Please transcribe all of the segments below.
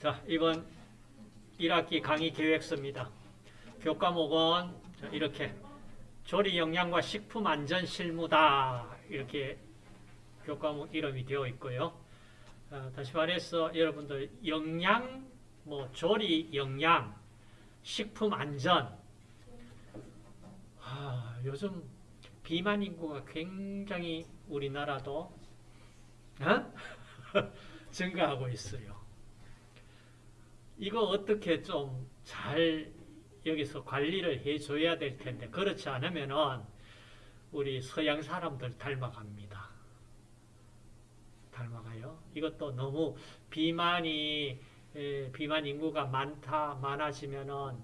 자, 이번 1학기 강의 계획서입니다. 교과목은 자, 이렇게 조리 영양과 식품 안전 실무다. 이렇게 교과목 이름이 되어 있고요. 어, 다시 말해서 여러분들 영양, 뭐 조리 영양, 식품 안전. 아, 요즘 비만 인구가 굉장히 우리나라도 어? 증가하고 있어요. 이거 어떻게 좀 잘 여기서 관리를 해줘야 될 텐데 그렇지 않으면은 우리 서양 사람들 닮아갑니다. 닮아가요. 이것도 너무 비만이 에, 비만 인구가 많다 많아지면은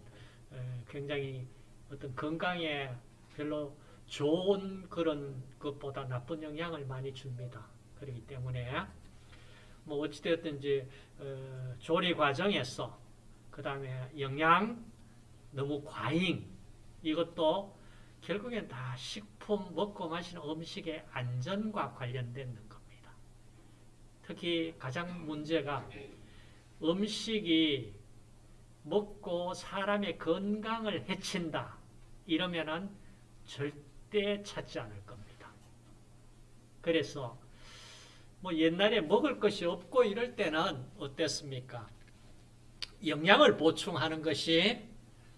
에, 굉장히 어떤 건강에 별로 좋은 그런 것보다 나쁜 영향을 많이 줍니다. 그렇기 때문에 뭐 어찌되었든지 어, 조리 과정에서 그 다음에 영양 너무 과잉 이것도 결국엔 다 식품 먹고 마시는 음식의 안전과 관련된 겁니다. 특히 가장 문제가 음식이 먹고 사람의 건강을 해친다 이러면은 절대 찾지 않을 겁니다. 그래서 뭐 옛날에 먹을 것이 없고 이럴 때는 어땠습니까? 영양을 보충하는 것이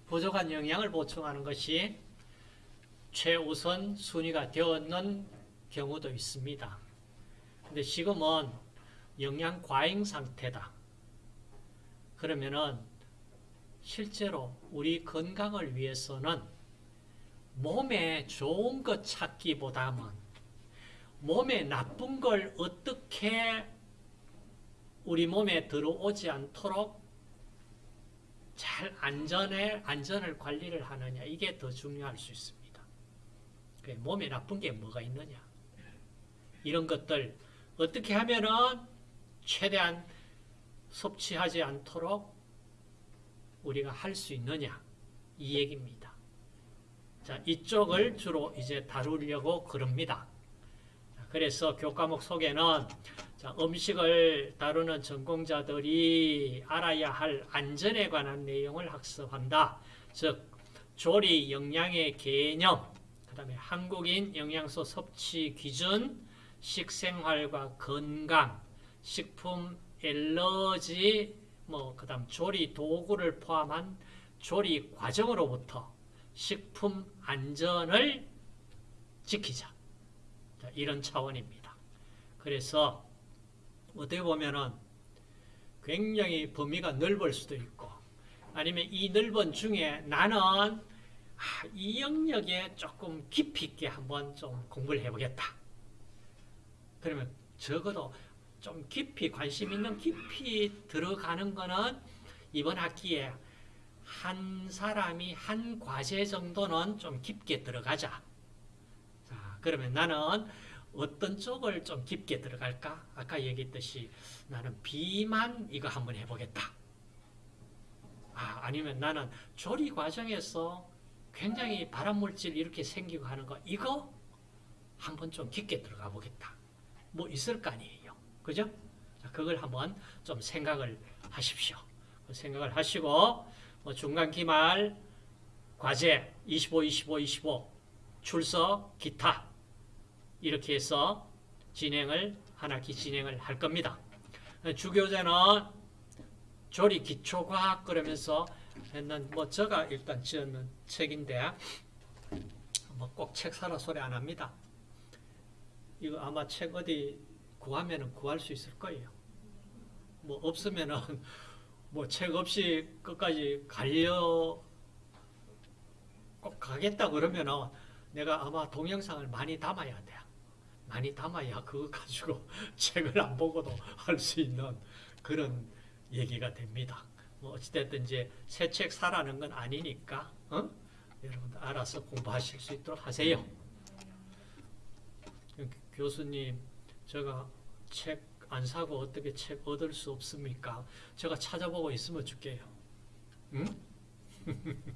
부족한 영양을 보충하는 것이 최우선 순위가 되었는 경우도 있습니다. 근데 지금은 영양 과잉 상태다. 그러면은 실제로 우리 건강을 위해서는 몸에 좋은 것 찾기보다는 몸에 나쁜 걸 어떻게 우리 몸에 들어오지 않도록 잘 안전에, 안전을 관리를 하느냐, 이게 더 중요할 수 있습니다. 몸에 나쁜 게 뭐가 있느냐. 이런 것들 어떻게 하면은 최대한 섭취하지 않도록 우리가 할 수 있느냐, 이 얘기입니다. 자, 이쪽을 주로 이제 다루려고 그럽니다. 그래서 교과목 속에는 자, 음식을 다루는 전공자들이 알아야 할 안전에 관한 내용을 학습한다. 즉 조리 영양의 개념, 그 다음에 한국인 영양소 섭취 기준, 식생활과 건강, 식품 엘러지, 뭐 그 다음 조리 도구를 포함한 조리 과정으로부터 식품 안전을 지키자. 자, 이런 차원입니다. 그래서 어떻게 보면은 굉장히 범위가 넓을 수도 있고 아니면 이 넓은 중에 나는 아, 이 영역에 조금 깊이 있게 한번 좀 공부를 해보겠다. 그러면 적어도 좀 깊이 관심 있는 깊이 들어가는 거는 이번 학기에 한 사람이 한 과제 정도는 좀 깊게 들어가자. 자, 그러면 나는 어떤 쪽을 좀 깊게 들어갈까? 아까 얘기했듯이 나는 비만 이거 한번 해보겠다. 아, 아니면 나는 조리 과정에서 굉장히 발암물질 이렇게 생기고 하는 거 이거 한번 좀 깊게 들어가 보겠다. 뭐 있을 거 아니에요. 그죠? 자, 그걸 한번 좀 생각을 하십시오. 그 생각을 하시고 뭐 중간 기말 과제 25, 25, 25 출석 기타 이렇게 해서 진행을 한 학기 진행을 할 겁니다. 주교재는 조리 기초과학 그러면서 했는 뭐 제가 일단 지었는 책인데 뭐 꼭 책 사라 소리 안 합니다. 이거 아마 책 어디 구하면은 구할 수 있을 거예요. 뭐 없으면은 뭐 책 없이 끝까지 가려 꼭 가겠다 그러면은 내가 아마 동영상을 많이 담아야 돼. 많이 담아야 그거 가지고 책을 안 보고도 할 수 있는 그런 얘기가 됩니다. 뭐 어찌됐든 이제 새 책 사라는 건 아니니까 어? 여러분들 알아서 공부하실 수 있도록 하세요. 교수님, 제가 책 안 사고 어떻게 책 얻을 수 없습니까? 제가 찾아보고 있으면 줄게요. 응?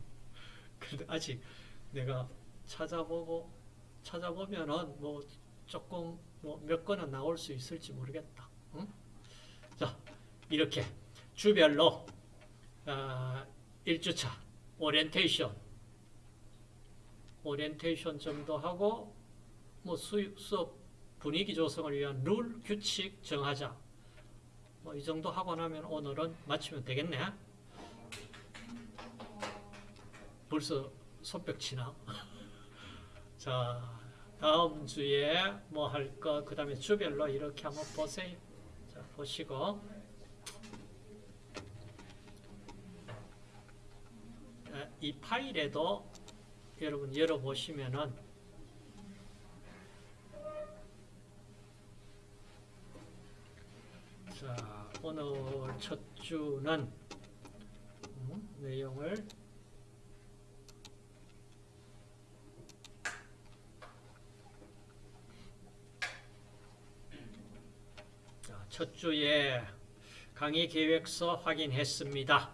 근데 아직 내가 찾아보고 찾아보면은 뭐 조금 뭐몇 권은 나올 수 있을지 모르겠다. 응? 자, 이렇게 주별로 어, 1주차 오리엔테이션 오리엔테이션 정도 하고 뭐 수, 수업 분위기 조성을 위한 룰 규칙 정하자 뭐 이 정도 하고 나면 오늘은 마치면 되겠네 벌써 손뼉 치나 자 다음 주에 뭐할거그 다음에 주별로 이렇게 한번 보세요. 자 보시고. 에, 이 파일에도 여러분 열어보시면은 자 오늘 첫 주는 음, 내용을 자, 첫 주에 강의 계획서 확인했습니다.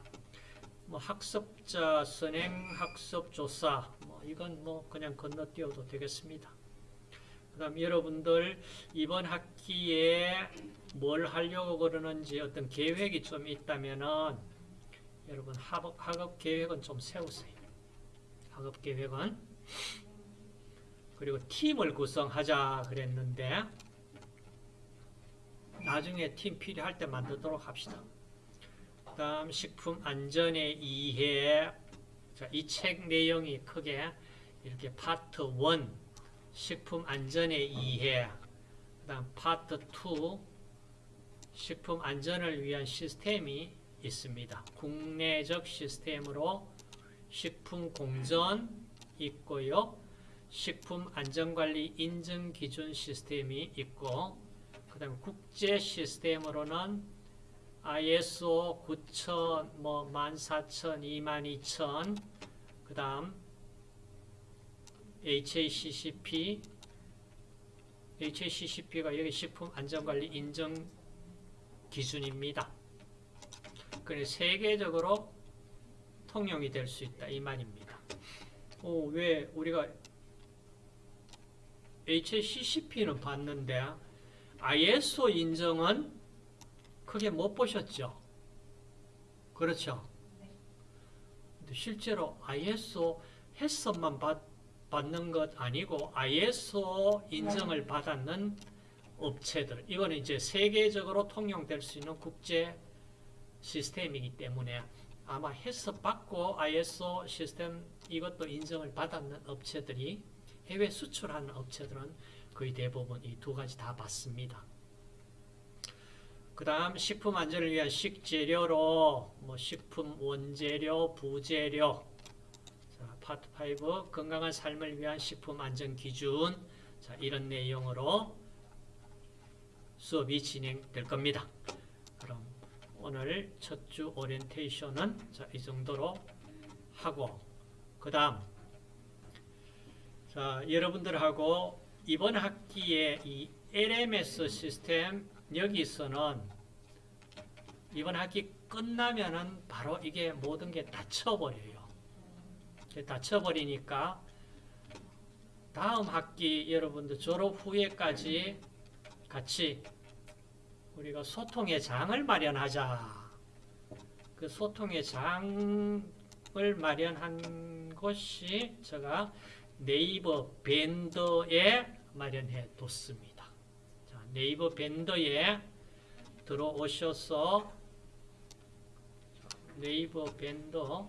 뭐 학습자 선행 학습 조사 뭐 이건 뭐 그냥 건너뛰어도 되겠습니다. 그다음 여러분들 이번 학기에 뭘 하려고 그러는지 어떤 계획이 좀 있다면은 여러분 학업, 학업 계획은 좀 세우세요. 학업 계획은 그리고 팀을 구성하자 그랬는데 나중에 팀 필요할 때 만들도록 합시다. 다음 식품 안전의 이해 이 책 내용이 크게 이렇게 파트 1 식품 안전의 이해 그다음 파트 2 식품 안전을 위한 시스템이 있습니다. 국내적 시스템으로 식품 공전 있고요. 식품 안전관리 인증 기준 시스템이 있고 그 다음에 국제 시스템으로는 ISO 9000, 뭐 14000, 22000, 그 다음 HACCP, HACCP가 여기 식품 안전관리 인정 기준입니다. 그래 세계적으로 통용이 될 수 있다 이 말입니다. 오, 왜 우리가 HACCP는 봤는데 ISO 인정은 크게 못 보셨죠? 그렇죠? 근데 실제로 ISO 해석만 받, 받는 것 아니고 ISO 인정을 받았는 업체들 이거는 이제 세계적으로 통용될 수 있는 국제 시스템이기 때문에 아마 해석 받고 ISO 시스템 이것도 인정을 받았는 업체들이 해외 수출하는 업체들은 거의 대부분 이 두 가지 다 받습니다. 그 다음 식품 안전을 위한 식재료로 뭐 식품 원재료, 부재료 자, 파트 5 건강한 삶을 위한 식품 안전 기준 자, 이런 내용으로 수업이 진행될 겁니다. 그럼 오늘 첫 주 오리엔테이션은 자, 이 정도로 하고 그 다음 자, 여러분들하고 이번 학기에 이 LMS 시스템 여기서는 이번 학기 끝나면은 바로 이게 모든 게 닫혀버려요. 닫혀버리니까 다음 학기 여러분들 졸업 후에까지 같이 우리가 소통의 장을 마련하자. 그 소통의 장을 마련한 것이 제가 네이버 밴더에 마련해 뒀습니다. 자, 네이버 밴더에 들어오셔서 네이버 밴더